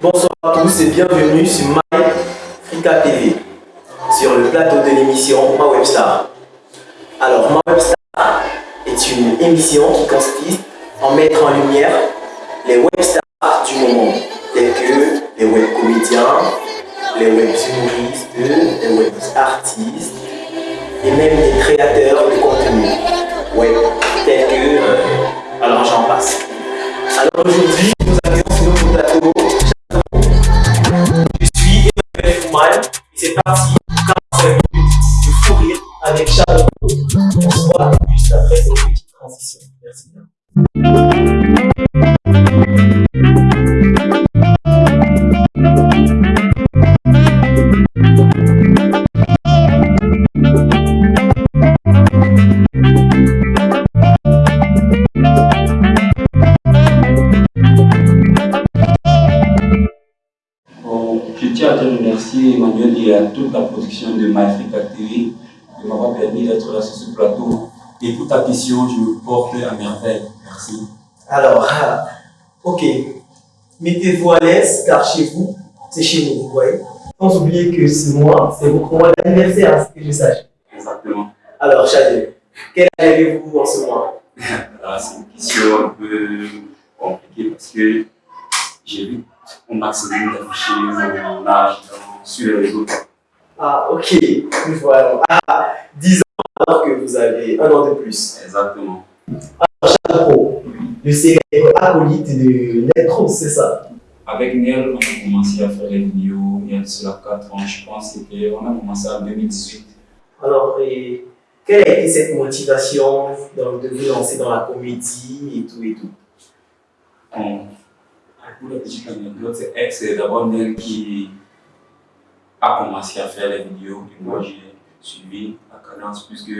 Bonsoir à tous et bienvenue sur My sur le plateau de l'émission Ma Webstar. Alors, Ma Webstar est une émission qui consiste en mettre en lumière les webstars du moment, tels que les web comédiens, les web humoristes, les web artistes et même les créateurs de contenu web, tels que. euh, alors, j'en passe. Alors aujourd'hui, parti pour 45 minutes de fou rire avec Charles. On se voit juste après cette petite transition. Merci bien. De MyFrica TV de m'avoir permis d'être là sur ce plateau. Et pour ta question, je me porte à merveille. Merci. Alors, ah, ok. Mettez-vous à l'aise car chez vous, c'est chez nous, vous voyez. Sans oublier que ce mois, c'est votre mois d'anniversaire, à ce que je sache. Exactement. Alors, Chadel, quel âge avez-vous en ce mois Là, c'est une question un peu compliquée parce que j'ai vu au maximum d'afficher mon âge sur les réseaux. Ah, ok. Voilà. Ah, 10 ans alors que vous avez un an de plus. Exactement. Pro, le célèbre acolyte de Netcross, c'est ça? Avec Nel, on a commencé à faire les vidéos il y a cela 4 ans, je pense. C'était, on a commencé en 2018. Alors, et quelle a été cette motivation dans- de vous lancer dans la comédie et tout et tout? Bon, pour la petite anecdote, c'est d'abord Nel qui a commencé à faire les vidéos et moi j'ai suivi la cadence puisque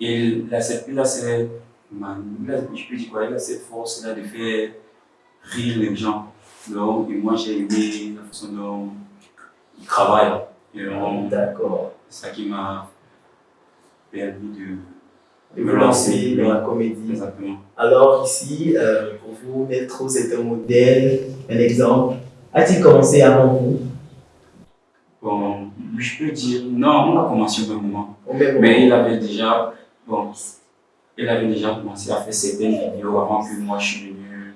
il a cette, il a cette, je peux dire quoi, il a cette force là de faire rire les gens. Donc, et moi j'ai aimé la façon dont il travaille. D'accord. c'est ça qui m'a permis de, De vous lancer dans la comédie. Exactement. Alors ici, euh, pour vous, Netcross est un modèle, un exemple. A-t-il commencé avant vous? Bon, je peux dire, non, on a commencé au même moment. Au même moment Mais il avait déjà, bon, il avait déjà commencé à faire certaines vidéos avant que moi je suis venu,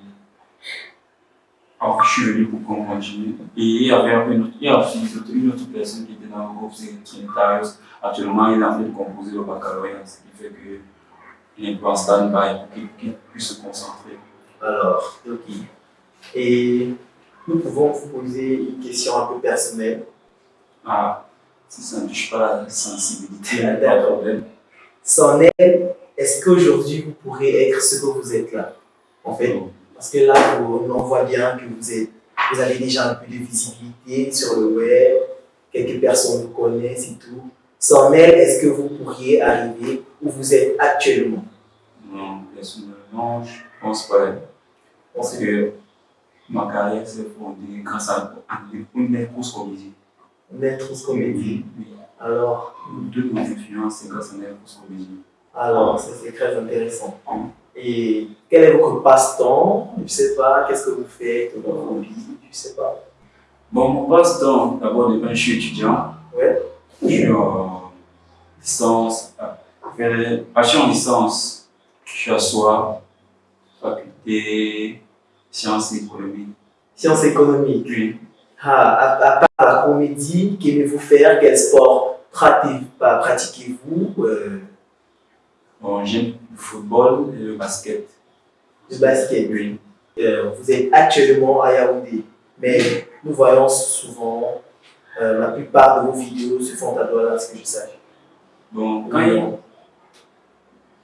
avant que je suis venu pour qu'on continue. Et il y avait une autre, il y a aussi une autre, une autre personne qui était dans le groupe, c'est Trinitarius. Actuellement, il est en train de composer le baccalauréat, ce qui fait que il est en stand-by pour qu'il qu'il puisse se concentrer. Alors, ok. Et nous pouvons vous poser une question un peu personnelle. Ah, si ça ne touche pas la sensibilité, Ah, pas de problème. Sans elle, est-ce qu'aujourd'hui vous pourrez être ce que vous êtes là En fait, parce que là, on voit bien que vous, êtes, vous avez déjà un peu de visibilité sur le web, quelques personnes vous connaissent et tout. Sans elle, est-ce que vous pourriez arriver où vous êtes actuellement? Non, personnellement, je pense pas. Parce que ma carrière s'est fondée grâce à une grosse comédie. Maître comédie. Oui. Alors, Deux de mes influences, c'est grâce à grosse comédie. alors c'est très intéressant. Et quel est votre passe-temps? Je sais pas, qu'est-ce que vous faites dans vos Je sais pas. Bon, mon passe-temps, d'abord, je suis étudiant. Ouais. Je suis en licence. ah, je suis en licence. Je suis à SOA, faculté sciences économiques. Sciences économiques. Ah, à, à part la comédie, qu'aimez-vous faire? Quel sport pa- pratiquez-vous Euh, bon, j'aime le football et le basket. Le basket. Oui. Euh, vous êtes actuellement à Yaoundé, mais nous voyons souvent euh, la plupart de vos vidéos se font à Douala, ce que je sache? Bon, quand il-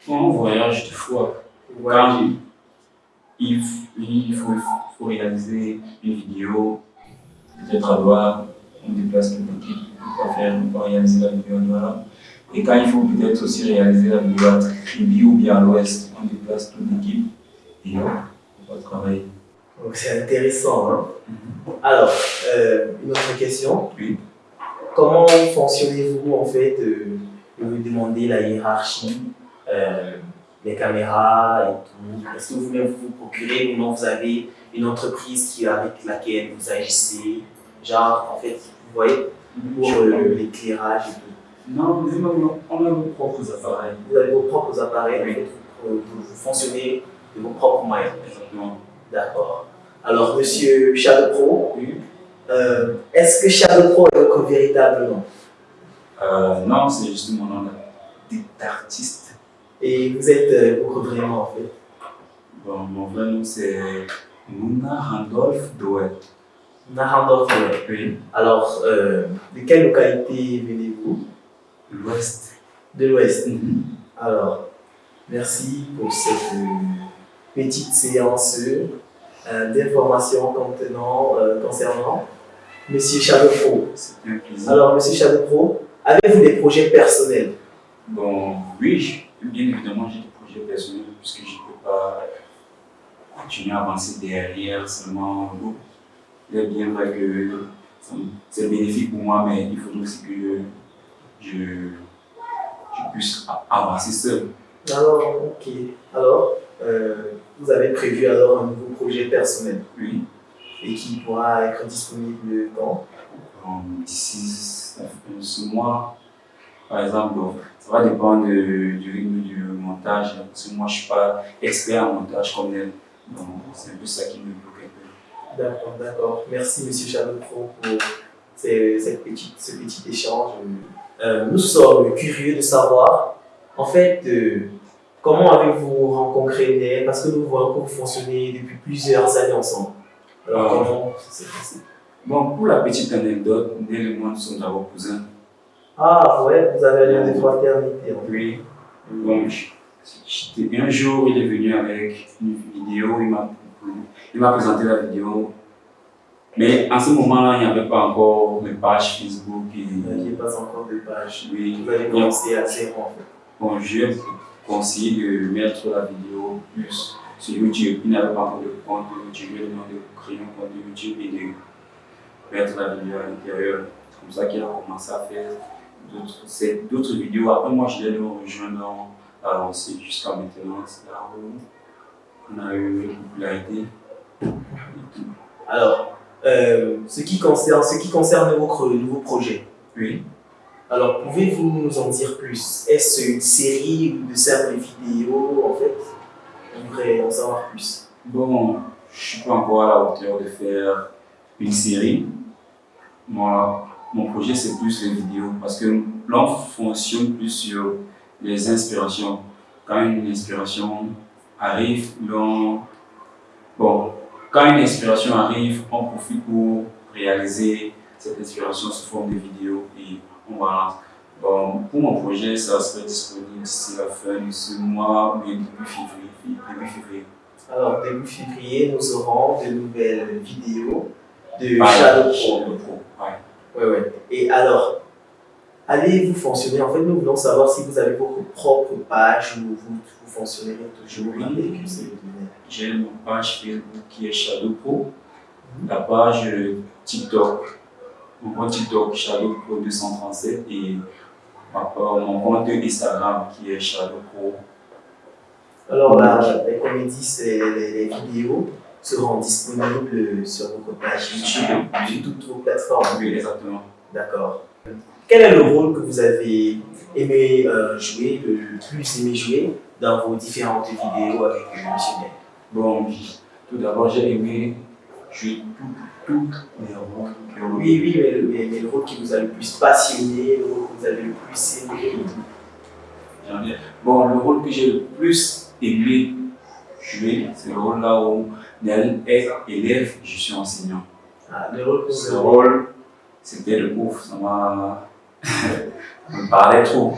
quand on voyage, des fois, Quand il, il faut réaliser une vidéo, peut-être à Douala, on déplace toute l'équipe pour faire, pour réaliser la vidéo à Douala. Et quand il faut peut-être aussi réaliser la vidéo à Tribi ou bien à l'ouest, on déplace toute l'équipe et on va travailler. Donc c'est intéressant. Hein? Alors, euh, une autre question. Oui. Comment fonctionnez-vous en fait euh, vous demander la hiérarchie. Euh, les caméras et tout? Est-ce que vous-même vous vous procurez ou non vous avez une entreprise qui, avec laquelle vous agissez Genre, en fait, vous voyez, pour euh, l'éclairage et tout. Non, non, on a nos propres appareils. Vous avez vos propres appareils, fait, vous, vous fonctionnez de vos propres moyens. Exactement. D'accord. Alors, monsieur Shadow Pro, Oui. euh, est-ce que Shadow Pro est votre véritable nom? Euh, non, c'est juste mon nom d'artiste. Et vous êtes euh, vous vraiment en fait? Bon, mon vrai nom c'est Mouna Randolph Doet. Narandorf. Oui. Alors, euh, de quelle localité venez-vous? L'Ouest. De l'Ouest. Mhm. Alors, merci pour cette euh, petite séance euh, d'informations euh, concernant Monsieur Pro. C'était un plaisir. Alors, Monsieur Pro, avez-vous des projets personnels? Bon, oui, bien évidemment, j'ai des projets personnels puisque je ne peux pas continuer à avancer derrière seulement. Il est bien vrai que c'est bénéfique pour moi, mais il faut aussi que je, je puisse avancer seul. Alors, ok. Alors, euh, vous avez prévu alors un nouveau projet personnel Oui. et qui pourra être disponible quand? Bon, D'ici ce mois, par exemple, bon, ça va dépendre de- du rythme du montage. Parce que moi, je ne suis pas expert en montage comme elle. Donc, c'est un peu ça qui me bloque un peu. D'accord, d'accord. Merci, Monsieur Pro, pour ces- cette petite, ce petit échange. Euh, nous sommes curieux de savoir, en fait, euh, comment avez-vous rencontré Nel? Parce que nous voyons que vous fonctionnez depuis plusieurs années ensemble. Alors, Ah. comment ça s'est passé? Bon, pour la petite anecdote, Nel et moi, nous sommes d'abord cousins. Ah, ouais, vous avez un lien de fraternité. Oui. Bon, j'étais- un jour, il est venu avec une vidéo, il m'a il présenté la vidéo. Mais en ce moment-là, il n'y avait pas encore de page Facebook. Et, Vous n'aviez pas encore de page. oui, Vous avez commencé à zéro, en fait. Bon, je conseillé de mettre la vidéo plus sur YouTube. Il n'avait pas encore de compte YouTube. Lui ai demandé de créer un compte YouTube et de mettre la vidéo à l'intérieur. C'est comme ça qu'il a commencé à faire d'autres vidéos. Après, moi, je l'ai rejoint dans la lancée jusqu'à maintenant. Là où on a eu une popularité. et tout. Alors, euh, ce, qui concerne, ce qui concerne votre nouveau projet, Oui. alors pouvez-vous nous en dire plus? Est-ce une série ou de simples vidéos en fait? On voudrait en savoir plus. Bon, je suis pas encore à la hauteur de faire une série. Moi, mon projet, c'est plus les vidéos parce que là, on fonctionne plus sur les inspirations. Quand une inspiration arrive, l'on... Bon, quand une inspiration arrive, on profite pour réaliser cette inspiration sous forme de vidéo et on balance. Bon, pour mon projet, ça serait disponible d'ici la fin de ce mois ou début février. Début février. Alors, début février, nous aurons de nouvelles vidéos de. Shadow Pro, ouais. Ouais, ouais. Et alors, allez-vous fonctionner En fait, nous voulons savoir si vous avez votre propre page ou vous, vous fonctionnez toujours Oui. avec ce J'ai une page Facebook qui est Shadow Pro, la page TikTok, mon compte TikTok Shadow Pro 237 et mon compte Instagram qui est Shadow Pro. Alors là, c'est- les, les vidéos seront disponibles sur votre page YouTube, sur toutes vos plateformes. Oui, exactement. D'accord. Quel est le rôle que vous avez aimé euh, jouer, le plus aimé jouer dans vos différentes vidéos avec Nel Bon, tout d'abord, j'ai aimé jouer tout les rôles. les rôles. Oui, oui, mais, mais- mais le rôle qui vous a le plus passionné, le rôle que vous avez le plus aimé? Bon, le rôle que j'ai le plus aimé jouer, c'est le rôle là où Nel est élève, je suis enseignant. Ah, le rôle que vous Ce rôle, c'était le ouf, ça m'a. Me parlait trop.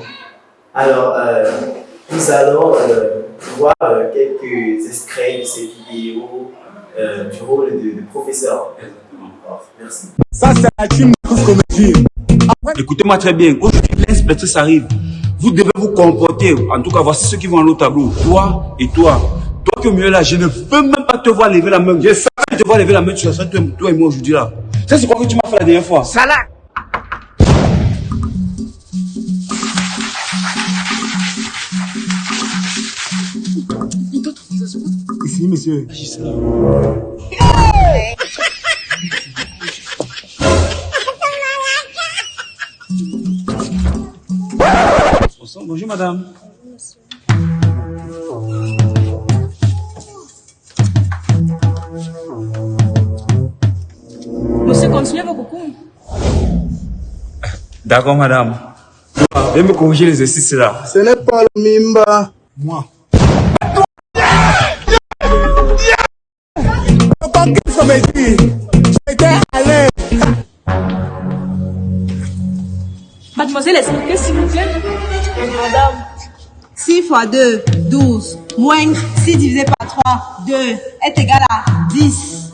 Alors, euh, nous allons euh, voir euh, quelques extraits de ces vidéos euh, du rôle de, de professeur. Exactement. Alors, merci. Ça, c'est une comédie. Écoutez-moi très bien. Aujourd'hui, l'inspectrice arrive. Vous devez vous comporter. En tout cas, voici ceux qui vont aller au tableau. Toi et toi. Toi qui es au milieu là, je ne veux même pas te voir lever la main. Je sais que te voir lever la main, tu seras toi, toi et moi aujourd'hui là. Ça, c'est quoi que tu m'as fait la dernière fois? Salah monsieur. Bonjour, madame. Monsieur, continuez vos coucou. D'accord, madame. Veuillez me corriger l'exercice là. Ce n'est pas le Mimba. Moi. Me dit, j'étais à l'aise. Mademoiselle, expliquez s'il vous plaît. Madame, 6 fois 2, 12, moins 6 divisé par 3, 2, est égal à 10.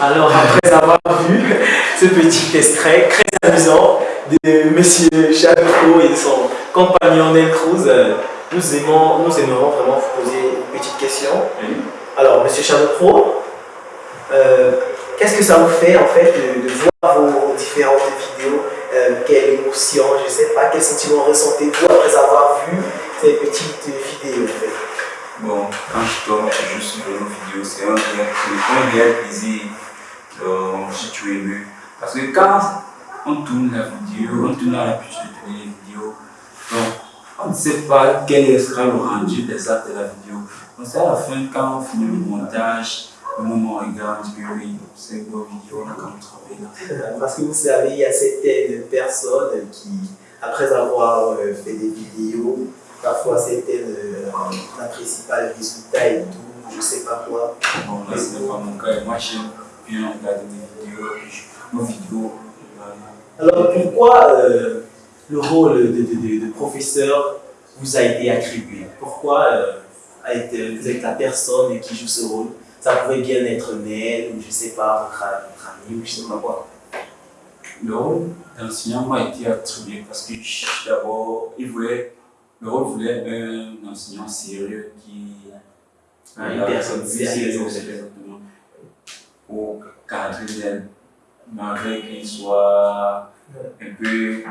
Alors, après avoir vu ce petit extrait très amusant de Monsieur Chapeau et son compagnon Nel Cruz, euh, nous, aimons, nous aimerons vraiment vous poser une petite question. Alors, Monsieur Chapeau, euh, qu'est-ce que ça vous fait en fait de, de voir vos différentes vidéos euh, Quelle émotion, je ne sais pas, quel sentiment ressentez-vous après avoir vu ces petites vidéos en fait? Bon, quand je tombe juste sur nos vidéos, c'est un, réel- plaisir. Donc, je suis tout ému. Parce que quand on tourne la vidéo, on tourne l'habitude de tourner les vidéos, donc on ne sait pas quel sera le rendu exact de la vidéo. Donc, c'est à la fin, quand on finit le montage, le moment où on regarde, que oui, c'est une bonne vidéo, on a quand même travaillé là. Parce que vous savez, il y a certaines personnes qui, après avoir euh, fait des vidéos, parfois certaines euh, n'apprécient pas le résultat et tout, je sais pas quoi. Bon, là, ce n'est pas mon cas. Moi, j'aime bien regarder des vidéos, nos vidéos. Alors pourquoi euh, le rôle de, de- professeur vous a été attribué? Pourquoi euh, a été, vous êtes la personne qui joue ce rôle? Ça pouvait bien être Nel ou je sais pas, votre, votre ami ou je sais pas quoi. Le rôle d'enseignant m'a été attribué parce que d'abord, il voulait, le rôle voulait un enseignant sérieux qui. Ah, une personne sérieuse. Pour cadrer malgré qu'il soit un peu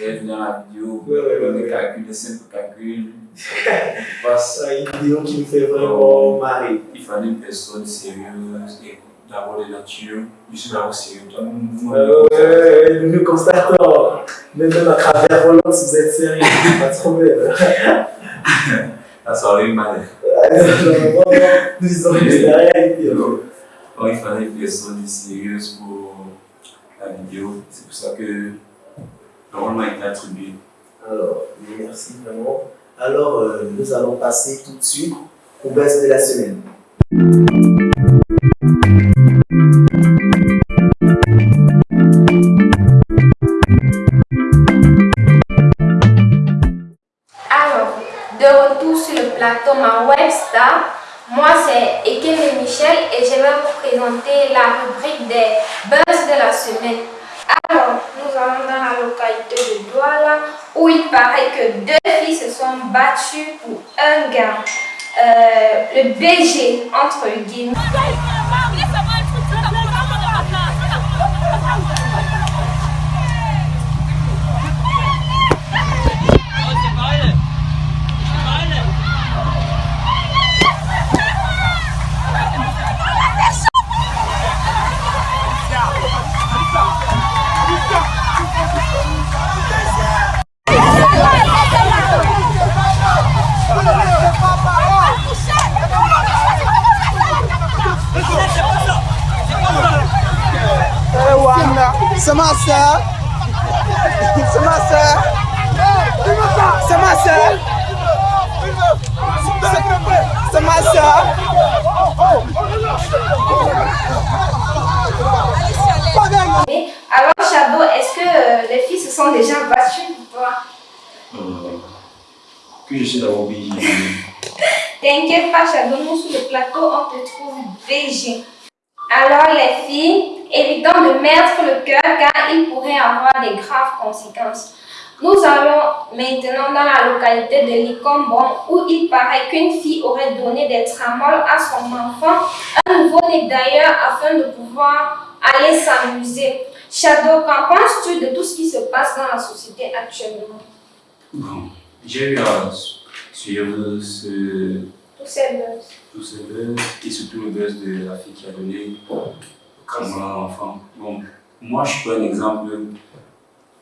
est venu dans la vidéo, Ouais, ouais, ouais, des calculs, des simples calculs. C'est une vidéo qui me fait vraiment marrer. il fallait une personne sérieuse et d'abord de nature. Je suis d'abord sérieux. Toi, Ouais, nous constatons, même à travers Roland, si vous êtes sérieux, pas de problème. La soirée mal. Nous disons que c'est la réalité. il fallait une personne sérieuse pour vidéo. C'est pour ça que le rôle m'a été attribué. Alors, merci vraiment. Alors, euh, nous allons passer tout de suite au buzz de la semaine. Dans la localité de Douala où il paraît que deux filles se sont battues pour un gars. Euh, le BG, entre guillemets. C'est ma soeur. C'est ma soeur. C'est ma soeur. C'est ma soeur. Alors, Shadow, est-ce que euh, les filles se sont déjà battues pour toi Euh, que je suis d'abord obligé. T'inquiète pas, Shadow, nous sur le plateau, on te trouve VG. Alors, les filles, évitons de mettre le cœur car il pourrait avoir des graves conséquences. Nous allons maintenant dans la localité de Licombon où il paraît qu'une fille aurait donné des tramoles à son enfant, un nouveau-né d'ailleurs, afin de pouvoir aller s'amuser. Shadow, qu'en penses-tu de tout ce qui se passe dans la société actuellement? Bon, j'ai eu à suivre ce, Tous ces buzz. tout ce buzz et surtout le buzz de la fille qui a donné comme enfant. Bon, moi je suis pas un exemple,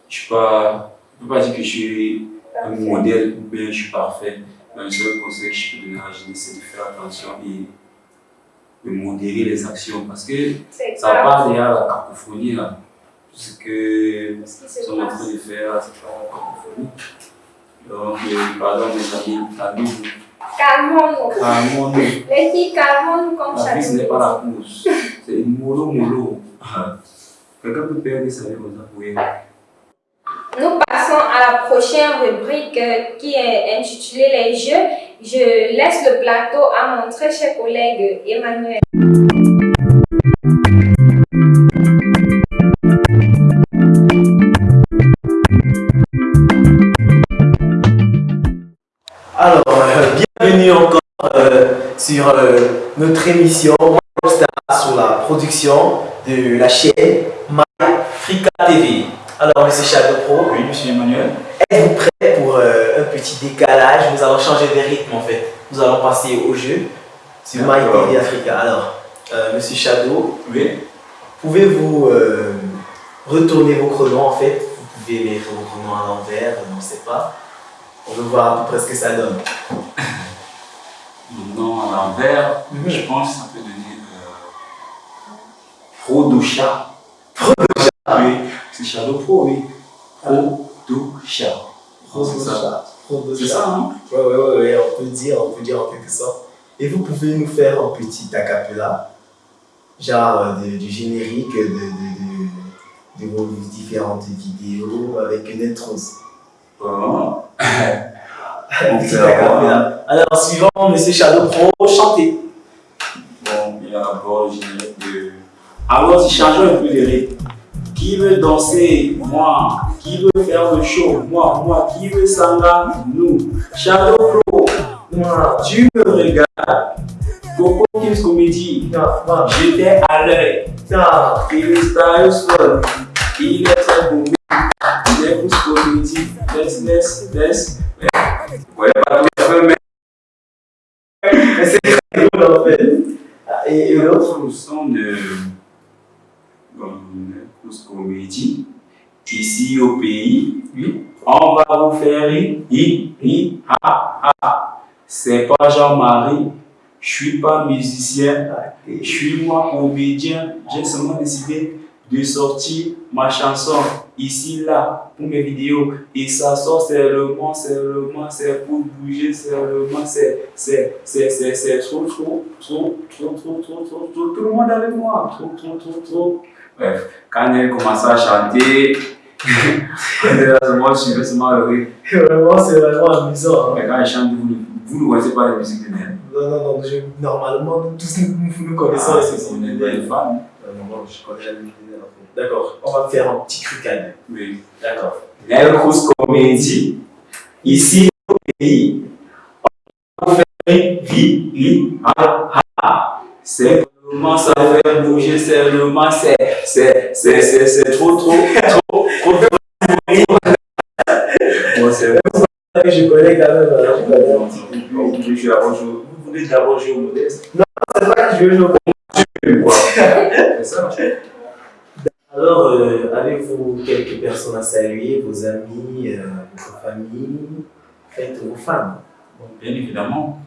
je suis pas, je peux pas dire que je suis un modèle ou bien je suis parfait. Mais le seul conseil que je peux donner à la jeunesse, c'est de faire attention et de modérer les actions parce que ça part derrière la cacophonie là. Tout ce que se sont en train de faire, c'est pas la cacophonie. Donc, euh, pardon mes amis, calmez-vous. Calmons-nous. Calmons-nous. Les filles, calmons-nous comme La vie, ce n'est pas la course. C'est mollo mollo. Quelqu'un peut perdre sa vie comme ça? Pour rien. Nous passons à la prochaine rubrique euh, qui est intitulée Les Jeux. Je laisse le plateau à mon très cher collègue Emmanuel. Alors, euh, bienvenue encore euh, sur euh, notre émission sur la production de la chaîne MyFrica TV. Alors, Monsieur Shadow Pro, Oui, monsieur Emmanuel. êtes-vous prêt pour euh, un petit décalage? Nous allons changer de rythme en fait. Nous allons passer au jeu sur. MyTV Africa. Alors, euh, Monsieur Shadow, Oui. pouvez-vous retourner vos chronos en fait? Vous pouvez mettre vos chronos à l'envers, on ne sait pas. On veut voir à peu près ce que ça donne. Nom à l'envers, Mhm. je pense que ça peut donner euh, Pro-do-chat. Oui, c'est Shadow Pro, oui. Pro-do-chat. C'est ça. C'est ça, hein? Ouais, ouais, ouais, ouais, on peut dire, on peut dire en quelque sorte. Et vous pouvez nous faire un petit acapella, genre euh, de- du générique de, de, de, de vos différentes vidéos avec une intro. Bon. Fait avoir. acapella. Alors, suivant Monsieur Shadow Pro, chantez. Bon, il y a d'abord le générique de. Alors, si changeons un peu de rythme. Qui veut danser? Moi. Qui veut faire le show? Moi. Moi. Qui veut sanga Nous. Shadow Pro. Moi, Tu me regardes. Coco Kims Comedy. J'étais à l'œil. non. Il est style fun. Il est très beau. Il est plus comédie. Laisse, Et l'autre son de, comme ce qu'on me dit, ici au pays, on va vous faire i, i, ha, ha. C'est pas Jean-Marie, je suis pas musicien, je suis moi comédien, j'ai seulement décidé de sortir ma chanson ici, là, pour mes vidéos. Et ça sort seulement, seulement, c'est pour bouger seulement, c'est, c'est, c'est, c'est, c'est trop, trop, trop, trop, trop, trop, trop, trop, tout le monde avec moi, trop, trop, trop, trop. Bref, quand elle commençait à chanter, moi je suivais seulement le rythme. Vraiment, c'est vraiment amusant. hein. Mais quand elle chante, vous, vous ne voyez pas la musique de Nel. Non, non, non, je- normalement, tous nous, nous connaissons Ah, c'est chansons on est non, non, fait. D'accord, on va faire un petit deux. Oui. D'accord. Cruz Comédie, ici au pays, on faire ri, ri, ha, ha. C'est seulement ça fait bouger, c'est seulement, c'est, c'est, c'est, c'est, c'est trop, trop, trop, trop, Bon, c'est Je connais quand même, alors je connais un petit peu. Vous voulez jouer d'abord jouer- vous voulez d'abord jouer au modeste? C'est pas que je veux jouer au Quoi Ça Alors, euh, avez-vous quelques personnes à saluer, vos amis, euh, votre famille, faites vos Bon, Bien évidemment.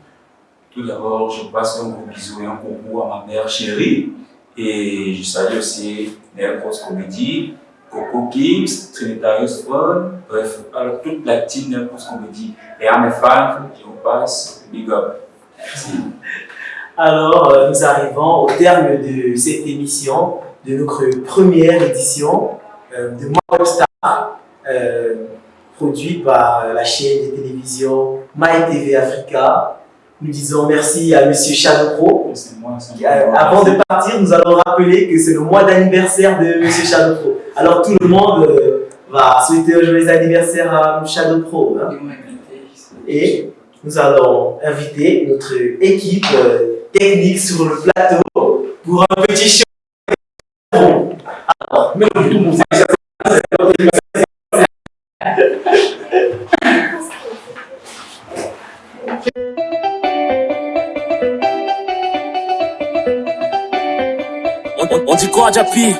Tout d'abord, je passe un gros bisou et un coucou à ma mère chérie. Et je salue aussi Nel Cross Comedy, Coco Kims, Trinitarius Fun, bref, alors toute la team Nel Cross Comedy. Et à mes fans, je vous passe big up. Merci. Alors, euh, nous arrivons au terme de cette émission, de notre première édition euh, de Moi Webstar, euh, produit par la chaîne de télévision MyTV Africa. Nous disons merci à Monsieur Shadow Pro. C'est moi, c'est Euh, moi. avant de partir, nous allons rappeler que c'est le mois d'anniversaire de Monsieur Shadow Pro. Alors tout le monde euh, va souhaiter un joyeux anniversaire à Shadow Pro. hein. Et nous allons inviter notre équipe euh, technique sur le plateau pour un petit show. Alors, non, tout pour ça. On, on dit quoi, Japi?